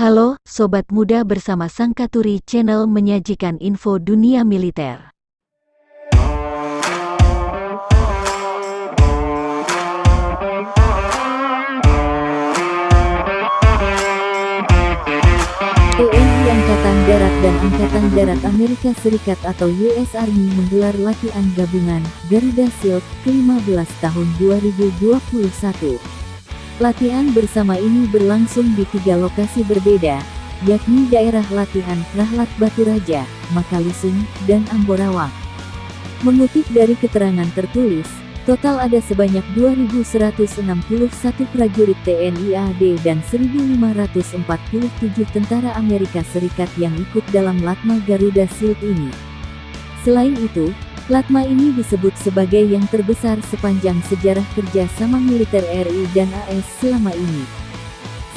Halo, Sobat Muda bersama Sangkaturi Channel menyajikan info dunia militer. TNI Angkatan Darat dan Angkatan Darat Amerika Serikat atau US Army menggelar latihan gabungan Garuda Shield ke-15 tahun 2021. Latihan bersama ini berlangsung di tiga lokasi berbeda, yakni daerah latihan Rahlat Batu Raja, Makalusung, dan Amborawang. Mengutip dari keterangan tertulis, Total ada sebanyak 2.161 prajurit TNI AD dan 1.547 tentara Amerika Serikat yang ikut dalam Latma Garuda Shield ini. Selain itu, Latma ini disebut sebagai yang terbesar sepanjang sejarah kerjasama militer RI dan AS selama ini.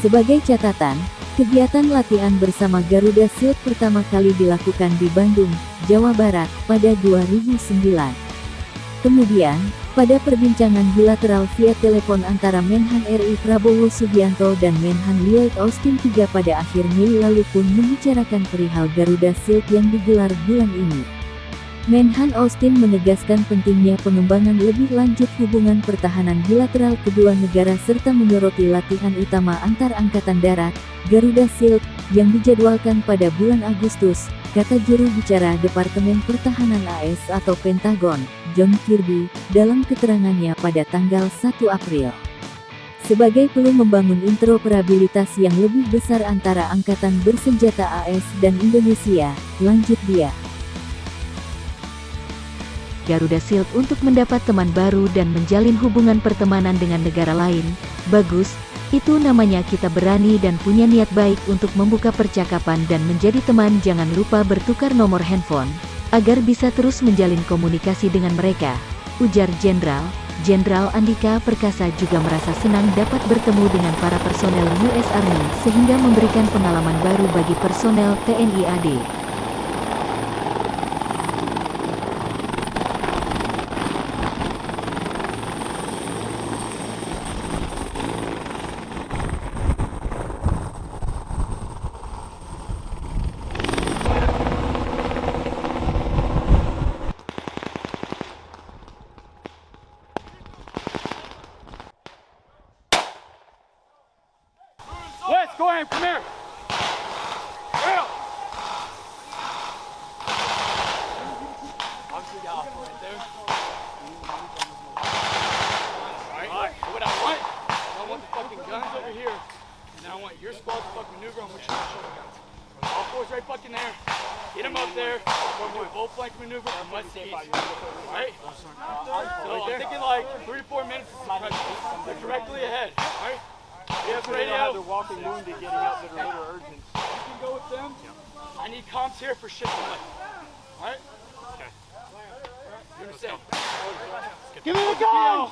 Sebagai catatan, kegiatan latihan bersama Garuda Shield pertama kali dilakukan di Bandung, Jawa Barat, pada 2009. Kemudian, pada perbincangan bilateral via telepon antara Menhan RI Prabowo Subianto dan Menhan Lloyd Austin III pada akhir Mei lalu pun membicarakan perihal Garuda Shield yang digelar bulan ini. Menhan Austin menegaskan pentingnya pengembangan lebih lanjut hubungan pertahanan bilateral kedua negara serta menyoroti latihan utama antar angkatan darat, Garuda Shield, yang dijadwalkan pada bulan Agustus, kata juru bicara Departemen Pertahanan AS atau Pentagon, John Kirby, dalam keterangannya pada tanggal 1 April. Sebagai peluang membangun interoperabilitas yang lebih besar antara Angkatan Bersenjata AS dan Indonesia, lanjut dia. Garuda Shield untuk mendapat teman baru dan menjalin hubungan pertemanan dengan negara lain. Bagus, itu namanya kita berani dan punya niat baik untuk membuka percakapan dan menjadi teman jangan lupa bertukar nomor handphone, agar bisa terus menjalin komunikasi dengan mereka, ujar Jenderal. Jenderal Andika Perkasa juga merasa senang dapat bertemu dengan para personel US Army sehingga memberikan pengalaman baru bagi personel TNI AD. West, go ahead, come here. Girl. Obviously, the alpha right there. Alright, what I want, I want the fucking guns over here, and I want your squad to fucking maneuver on which shoulder guns. All fours right fucking there. Get them up there. We're doing full flank maneuver and must see. Alright? So I'm thinking like three to four minutes. They're directly ahead. Alright? We have radio. They're walking wounded, getting out that are a little urgent. You can go with them. I need comms here for shit tonight. Alright? Okay. You understand? Give me the gun!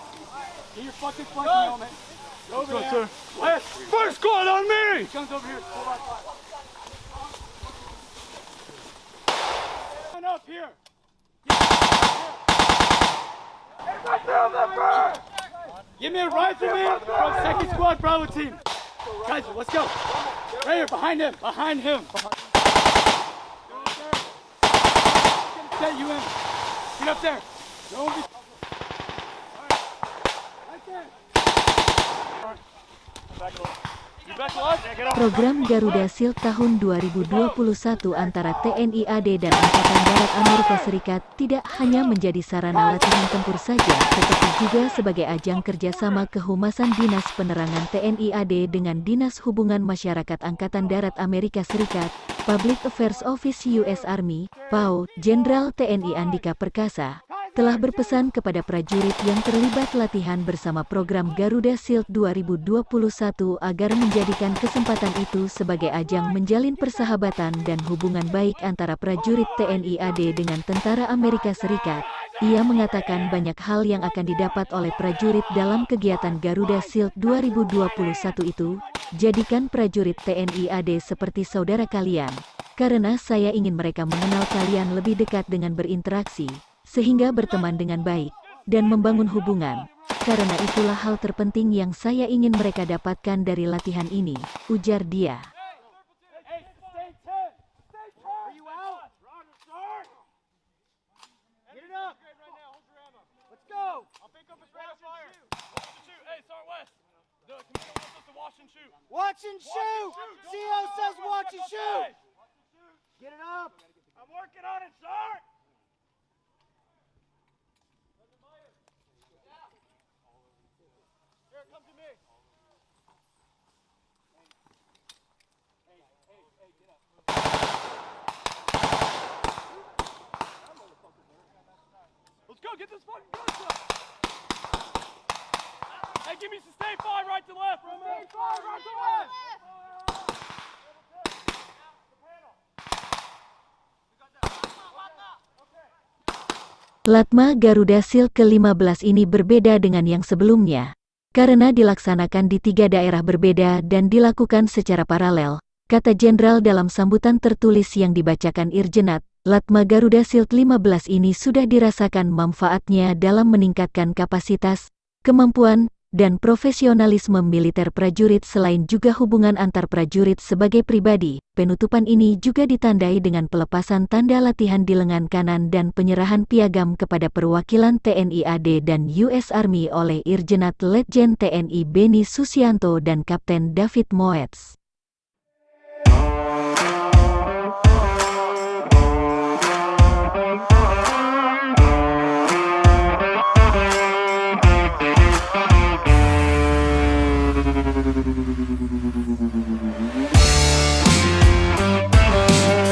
Get your fucking flanking helmet. Go over Let's go, there. sir. West! First squad on me! Guns over here. Four by five. Line up here. Give me a rifleman from second squad Bravo team. Guys, let's go. Right here, behind him, behind him. Set you in. Get up there. Don't be. Program Garuda Shield tahun 2021 antara TNI AD dan Angkatan Darat Amerika Serikat tidak hanya menjadi sarana latihan tempur saja, tetapi juga sebagai ajang kerjasama kehumasan Dinas Penerangan TNI AD dengan Dinas Hubungan Masyarakat Angkatan Darat Amerika Serikat, Public Affairs Office US Army, PAO, Jenderal TNI Andika Perkasa, telah berpesan kepada prajurit yang terlibat latihan bersama program Garuda Shield 2021 agar menjadikan kesempatan itu sebagai ajang menjalin persahabatan dan hubungan baik antara prajurit TNI AD dengan tentara Amerika Serikat. Ia mengatakan banyak hal yang akan didapat oleh prajurit dalam kegiatan Garuda Shield 2021 itu, jadikan prajurit TNI AD seperti saudara kalian. Karena saya ingin mereka mengenal kalian lebih dekat dengan berinteraksi, sehingga berteman dengan baik, dan membangun hubungan. Karena itulah hal terpenting yang saya ingin mereka dapatkan dari latihan ini, ujar dia. Get it up! I'm working on it, son! This fucking. Hey, give me sustain five right to left. Right to left. Latma Garuda Shield ke-15 ini berbeda dengan yang sebelumnya, karena dilaksanakan di tiga daerah berbeda dan dilakukan secara paralel, kata Jenderal dalam sambutan tertulis yang dibacakan Irjenat, Latma Garuda Shield 15 ini sudah dirasakan manfaatnya dalam meningkatkan kapasitas, kemampuan, dan profesionalisme militer prajurit selain juga hubungan antar prajurit sebagai pribadi. Penutupan ini juga ditandai dengan pelepasan tanda latihan di lengan kanan dan penyerahan piagam kepada perwakilan TNI AD dan US Army oleh Irjenat Letjen TNI Beni Susianto dan Kapten David Moetz. We'll be right back.